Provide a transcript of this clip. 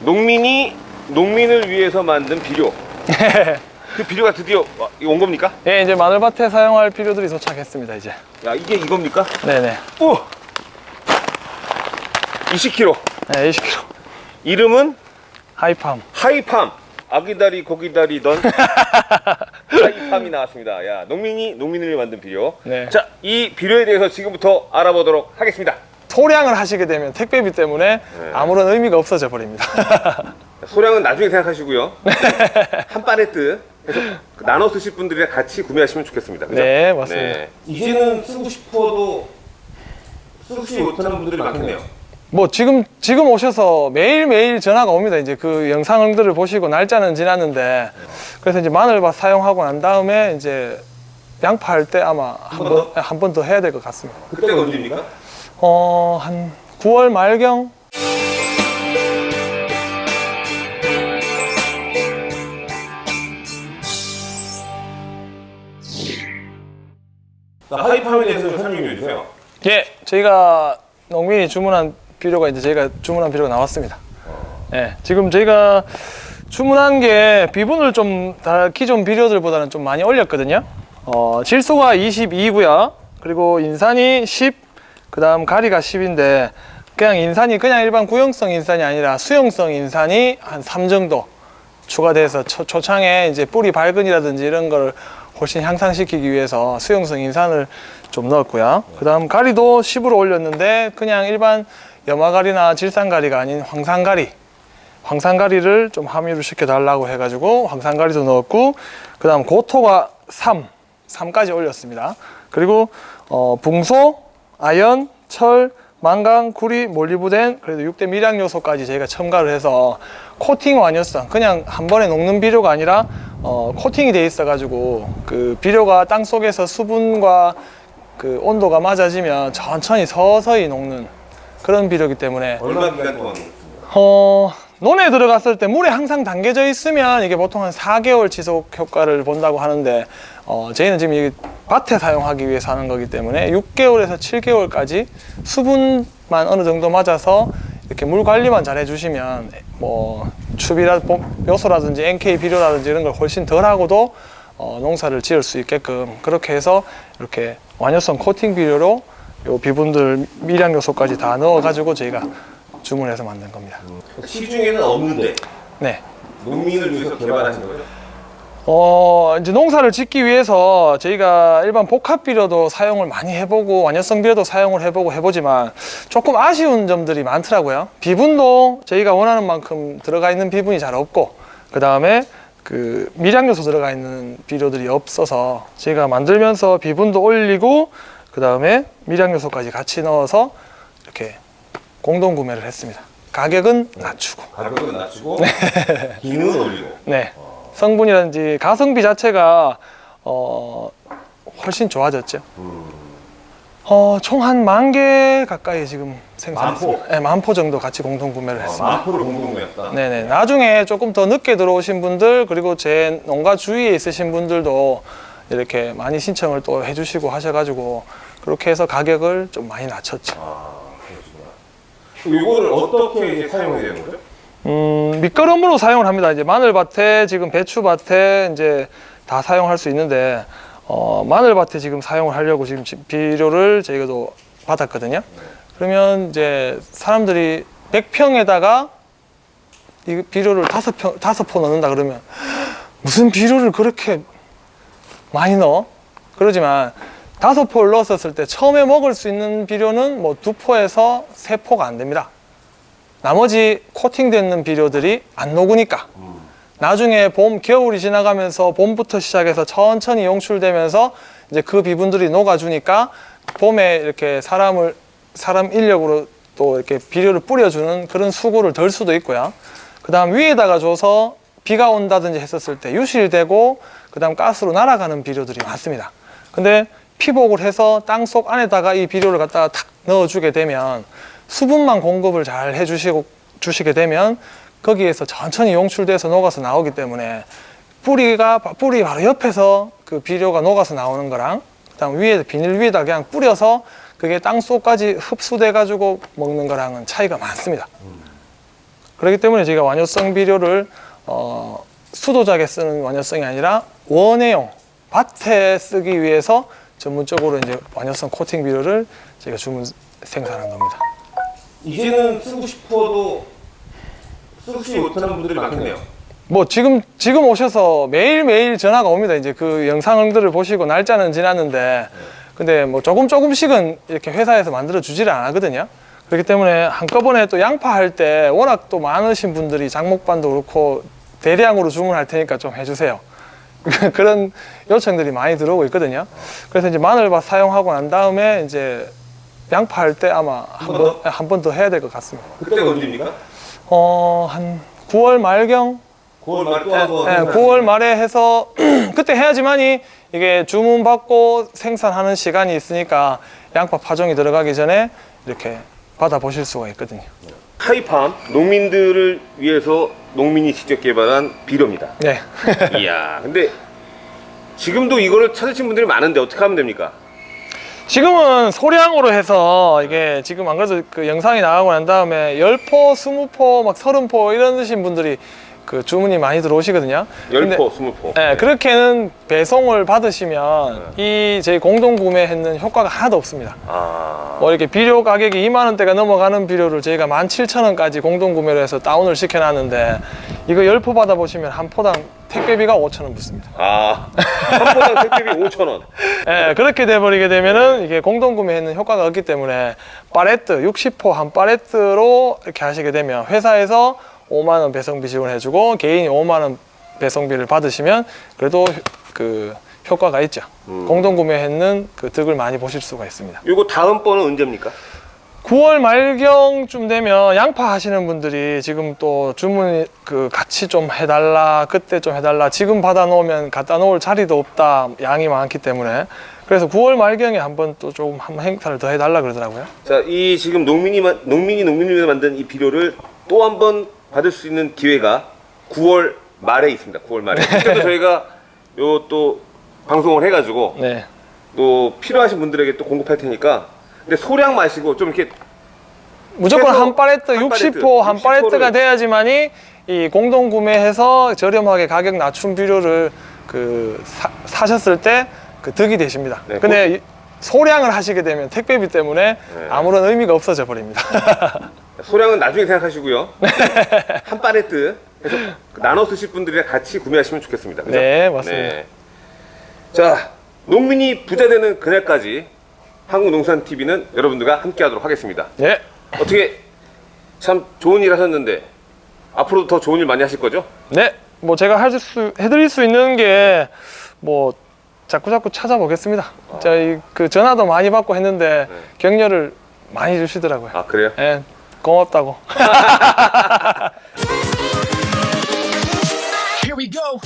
농민이 농민을 위해서 만든 비료. 그 비료가 드디어 와- 온 겁니까? 예, 이제 마늘밭에 사용할 비료들이 도착했습니다, 이제. 야 이게 이겁니까? 네네. 오! 20kg. 네, 20kg. 이름은 하이팜. 하이팜. 아기다리 고기다리던 하이팜이 나왔습니다. 야 농민이 농민을 만든 비료. 네. 자 이 비료에 대해서 지금부터 알아보도록 하겠습니다. 소량을 하시게 되면 택배비 때문에 아무런 의미가 없어져 버립니다. 소량은 나중에 생각하시고요. 한 팔레트 해서 나눠 쓰실 분들이랑 같이 구매하시면 좋겠습니다. 그죠? 네, 맞습니다. 이제는 쓰고 싶어도 쓰지 못하는 분들이 많겠네요. 뭐 지금 지금 오셔서 매일매일 전화가 옵니다. 이제 그 영상들을 보시고 날짜는 지났는데 그래서 이제 마늘밭 사용하고 난 다음에 이제 양파 할 때 아마? 한 번 더 해야 될 것 같습니다. 그때가 언제입니까? 어, 한 9월 말경 하이팜에 대해서 좀 설명 좀 해주세요. 예, 저희가 농민이 주문한 비료가 이제 저희가 주문한 비료가 나왔습니다. 예, 지금 저희가 주문한 게 비분을 좀 다 기존 비료들보다는 좀 많이 올렸거든요. 어, 질소가 22고요. 그리고 인산이 10, 그 다음 가리가 10인데 그냥 인산이 그냥 일반 구형성 인산이 아니라 수용성 인산이 한 3 정도 추가돼서 초, 초창에 이제 뿌리 발근이라든지 이런 걸 훨씬 향상시키기 위해서 수용성 인산을 좀 넣었고요. 그 다음 가리도 10으로 올렸는데 그냥 일반 염화가리나 질산가리가 아닌 황산가리 황산가리를 좀 함유를 시켜달라고 해가지고 황산가리도 넣었고 그 다음 고토가 3, 3까지 올렸습니다. 그리고 어, 붕소, 아연, 철, 망강, 구리, 몰리브덴 그래도 6대 미량 요소까지 저희가 첨가를 해서 코팅 완효성 그냥 한 번에 녹는 비료가 아니라 어, 코팅이 돼 있어 가지고 그 비료가 땅 속에서 수분과 그 온도가 맞아지면 천천히 서서히 녹는 그런 비료이기 때문에 얼마 기간 동안? 어, 논에 들어갔을 때 물에 항상 담겨져 있으면 이게 보통 한 4개월 지속 효과를 본다고 하는데 어, 저희는 지금 이 밭에 사용하기 위해서 하는 거기 때문에 6개월에서 7개월까지 수분만 어느 정도 맞아서 이렇게 물 관리만 잘 해주시면 뭐 추비라 요소라든지 NK 비료라든지 이런 걸 훨씬 덜 하고도 어, 농사를 지을 수 있게끔 그렇게 해서 이렇게 완효성 코팅 비료로 요 비분들 미량 요소까지 다 넣어 가지고 저희가 주문해서 만든 겁니다. 시중에는 없는데 네. 농민을 위해서 개발하신 거죠? 어, 이제 농사를 짓기 위해서 저희가 일반 복합 비료도 사용을 많이 해보고 완효성 비료도 사용을 해보고 해보지만 조금 아쉬운 점들이 많더라고요. 비분도 저희가 원하는 만큼 들어가 있는 비분이 잘 없고 그 다음에 그 미량 요소 들어가 있는 비료들이 없어서 저희가 만들면서 비분도 올리고 그 다음에 미량 요소까지 같이 넣어서 이렇게 공동 구매를 했습니다. 가격은 낮추고. 가격은 낮추고 기능은 올리고. 네. 성분이라든지 가성비 자체가 어, 훨씬 좋아졌죠. 어, 총 한 만 개 가까이 지금 생산했습니다. 만포? 네, 만포 정도 같이 공동 구매를 했습니다. 마포를 공동 구매했다. 네네. 나중에 조금 더 늦게 들어오신 분들 그리고 제 농가 주위에 있으신 분들도 이렇게 많이 신청을 또 해주시고 하셔가지고 그렇게 해서 가격을 좀 많이 낮췄죠. 이거를 어떻게 이제 사용해야 되는 거죠? 음, 밑거름으로 사용을 합니다. 이제 마늘밭에 지금 배추밭에 이제 다 사용할 수 있는데 어, 마늘밭에 지금 사용을 하려고 지금 지- 비료를 저희가도 받았거든요. 그러면 이제 사람들이 100평에다가 이 비료를 다섯 평 다섯 포 넣는다 그러면 무슨 비료를 그렇게 많이 넣어? 그러지만 다섯 포를 넣었을 때 처음에 먹을 수 있는 비료는 뭐 두 포에서 세 포가 안 됩니다. 나머지 코팅되는 비료들이 안 녹으니까 나중에 봄, 겨울이 지나가면서 봄부터 시작해서 천천히 용출되면서 이제 그 비분들이 녹아주니까 봄에 이렇게 사람을 사람 인력으로 또 이렇게 비료를 뿌려주는 그런 수고를 덜 수도 있고요. 그 다음 위에다가 줘서 비가 온다든지 했었을 때 유실되고 그 다음 가스로 날아가는 비료들이 많습니다. 근데 피복을 해서 땅속 안에다가 이 비료를 갖다가 탁 넣어주게 되면 수분만 공급을 잘 해주시고 주시게 되면 거기에서 천천히 용출돼서 녹아서 나오기 때문에 뿌리가 뿌리 바로 옆에서 그 비료가 녹아서 나오는 거랑 그다음 위에 비닐 위에다 그냥 뿌려서 그게 땅 속까지 흡수돼 가지고 먹는 거랑은 차이가 많습니다. 그렇기 때문에 저희가 완효성 비료를 어, 수도작에 쓰는 완효성이 아니라 원해용 밭에 쓰기 위해서 전문적으로 이제 완효성 코팅 비료를 저희가 주문 생산한 겁니다. 이제는 쓰고 싶어도 쓰지 못하는 분들이 많겠네요. 뭐 지금 지금 오셔서 매일 매일 전화가 옵니다. 이제 그 영상들을 보시고 날짜는 지났는데 근데 뭐 조금 조금씩은 이렇게 회사에서 만들어 주지를 않거든요. 그렇기 때문에 한꺼번에 또 양파 할 때 워낙 또 많으신 분들이 장목반도 그렇고 대량으로 주문할 테니까 좀 해주세요. 그런 요청들이 많이 들어오고 있거든요. 그래서 이제 마늘밭 사용하고 난 다음에 이제 양파 할 때 아마 번한번 더 해야 될 것 같습니다. 그때가 언제입니까? 어, 한 9월 말경 9월 말에 또 네, 9월 말에 해서 그때 해야지만이 이게 주문 받고 생산하는 시간이 있으니까 양파 파종이 들어가기 전에 이렇게 받아 보실 수가 있거든요. 하이팜 농민들을 위해서 농민이 직접 개발한 비료입니다. 네. 이야, 근데 지금도 이거를 찾으신 분들이 많은데 어떻게 하면 됩니까? 지금은 소량으로 해서 이게 지금 안 그래도 그 영상이 나가고 난 다음에 10포, 20포, 막 30포 이러신 분들이 그 주문이 많이 들어오시거든요. 근데- 10포, 20포. 네, 그렇게는 배송을 받으시면 이 저희 공동 구매했는 효과가 하나도 없습니다. 아, 뭐 이렇게 비료 가격이 2만 원대가 넘어가는 비료를 저희가 17,000원까지 공동 구매로 해서 다운을 시켜놨는데 이거 10포 받아보시면 한 포당 택배비가 5,000원 붙습니다. 아, 한 포당 택배비 5,000원. 예, 그렇게 돼버리게 되면은 이게 공동 구매에는 효과가 없기 때문에 팔레트 60포 한 팔레트로 이렇게 하시게 되면 회사에서 5만 원 배송비 지원해주고 개인이 5만 원 배송비를 받으시면 그래도 그 효과가 있죠. 음. 공동 구매했는 그 득을 많이 보실 수가 있습니다. 요거 다음 번은 언제입니까? 9월 말경쯤 되면 양파 하시는 분들이 지금 또 주문 그 같이 좀 해달라 그때 좀 해달라 지금 받아 놓으면 갖다 놓을 자리도 없다 양이 많기 때문에 그래서 9월 말경에 한번 또 조금 한 행사를 더 해달라 그러더라고요. 자, 이 지금 농민이 만- 농민이 농민을 만든 이 비료를 또 한번 받을 수 있는 기회가 9월 말에 있습니다. 9월 말에. 그때도 저희가 요 또 방송을 해가지고 네, 또 필요하신 분들에게 또 공급할 테니까. 근데 소량 마시고 좀 이렇게 무조건 한 팔레트 한 60포 한 60포 를 팔레트가 돼야지만이 이 공동 구매해서 저렴하게 가격 낮춘 비료를 그 사, 사셨을 때 그 득이 되십니다. 네, 근데 이 소량을 하시게 되면 택배비 때문에 네. 아무런 의미가 없어져 버립니다. 소량은 나중에 생각하시고요. 한 팔레트 해서 나눠 쓰실 분들이랑 같이 구매하시면 좋겠습니다. 그죠? 네, 맞습니다. 자, 농민이 부자 되는 그날까지 한국농산TV는 여러분들과 함께 하도록 하겠습니다. 예. 어떻게 참 좋은 일 하셨는데 앞으로도 더 좋은 일 많이 하실 거죠? 네. 뭐 제가 할 수, 해드릴 수 있는 게 뭐 자꾸 자꾸 찾아보겠습니다. 저희 그 전화도 많이 받고 했는데 네. 격려를 많이 주시더라고요. 아, 그래요? 예. 고맙다고 Here we go.